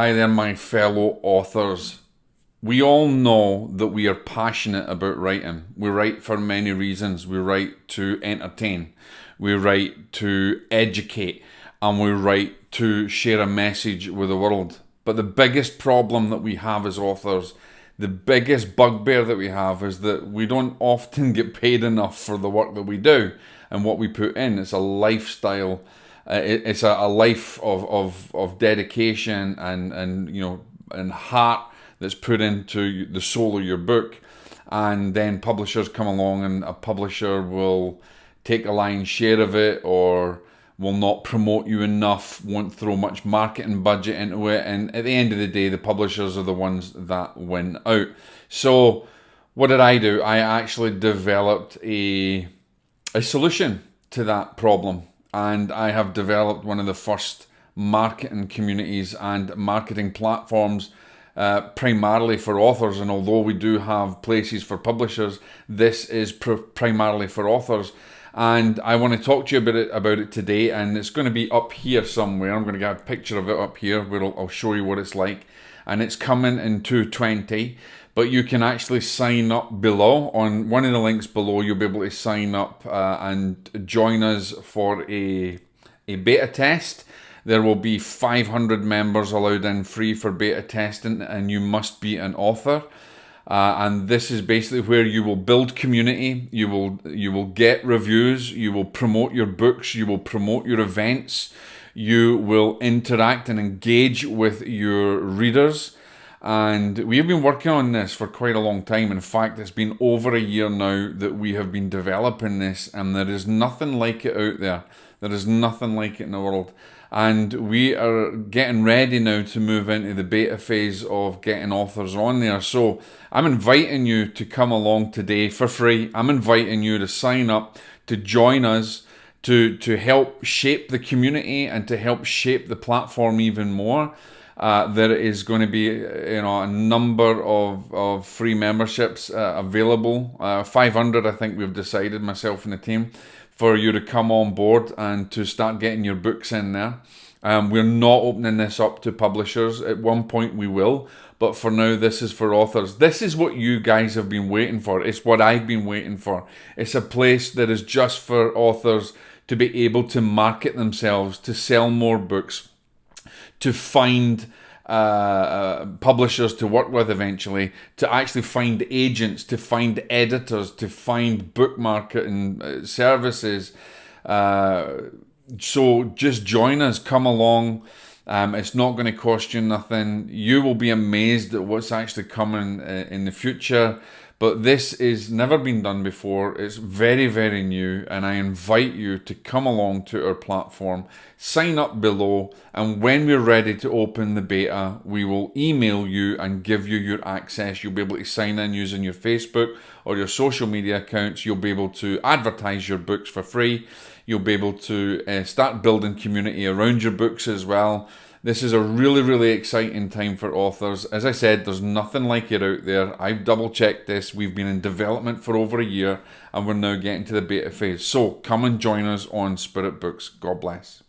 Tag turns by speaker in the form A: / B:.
A: Hi there, my fellow authors. We all know that we are passionate about writing. We write for many reasons. We write to entertain, we write to educate, and we write to share a message with the world. But the biggest problem that we have as authors, the biggest bugbear that we have, is that we don't often get paid enough for the work that we do and what we put in. It's a lifestyle Uh, it, it's a, a, life of, of, of dedication and, and you know and heart that's put into the soul of your book. And then publishers come along and a publisher will take a lion's share of it or will not promote you enough won't throw much marketing budget into it. And at the end of the day the publishers are the ones that win out. So what did i do? I actually developed a a solution to that problem and I have developed one of the first marketing communities and marketing platforms uh, primarily for authors. And although we do have places for publishers, this is pr- primarily for authors. And I want to talk to you about it about it today. And it's going to be up here somewhere. I'm going to get a picture of it up here where I'll, I'll show you what it's like. And it's coming in 220 but you can actually sign up below. On one of the links below, you'll be able to sign up uh, and join us for a, a beta test. There will be 500 members allowed in free for beta testing, and you must be an author. Uh, and this is basically where you will build community. You will you will get reviews. You will promote your books. You will promote your events. You will interact and engage with your readers. And we have been working on this for quite a long time. In fact, it's been over a year now that we have been developing this, and there is nothing like it out there. There is nothing like it in the world. And we are getting ready now to move into the beta phase of getting authors on there. So I'm inviting you to come along today for free. I'm inviting you to sign up, to join us, to, to help shape the community and to help shape the platform even more. Uh, there is going to be you know a number of, of free memberships uh, available. Uh, 500, I think we've decided myself and the team for you to come on board and to start getting your books in there. Um, we're not opening this up to publishers. At one point we will, but for now this is for authors. This is what you guys have been waiting for. It's what I've been waiting for. It's a place that is just for authors to be able to market themselves, to sell more books, to find uh, uh, publishers to work with eventually, to actually find agents, to find editors, to find book marketing uh, services. Uh, so just join us, come along. Um, it's not going to cost you nothing. You will be amazed at what's actually coming uh, in the future. But this is never been done before. It's very, very new, and I invite you to come along to our platform, sign up below, and when we're ready to open the beta, we will email you and give you your access. You'll be able to sign in using your Facebook or your social media accounts. You'll be able to advertise your books for free. You'll be able to uh, start building community around your books as well. This is a really, really exciting time for authors. As I said, there's nothing like it out there. I've double checked this. We've been in development for over a year and we're now getting to the beta phase. So come and join us on Spirit Books. God bless.